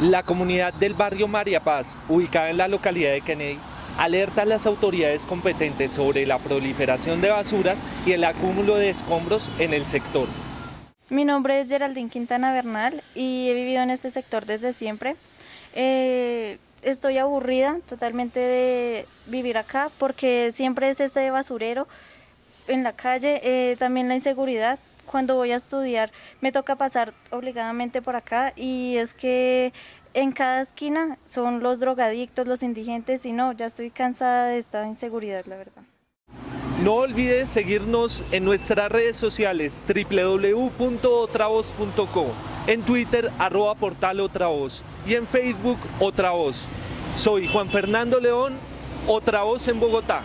La comunidad del barrio María Paz, ubicada en la localidad de Kennedy, alerta a las autoridades competentes sobre la proliferación de basuras y el acúmulo de escombros en el sector. Mi nombre es Geraldine Quintana Bernal y he vivido en este sector desde siempre. Eh, estoy aburrida totalmente de vivir acá porque siempre es este basurero en la calle, eh, también la inseguridad cuando voy a estudiar me toca pasar obligadamente por acá y es que en cada esquina son los drogadictos, los indigentes y no, ya estoy cansada de esta inseguridad, la verdad. No olvides seguirnos en nuestras redes sociales www.otravoz.co, en Twitter arroba portal y en Facebook Otra Voz. Soy Juan Fernando León, Otra Voz en Bogotá.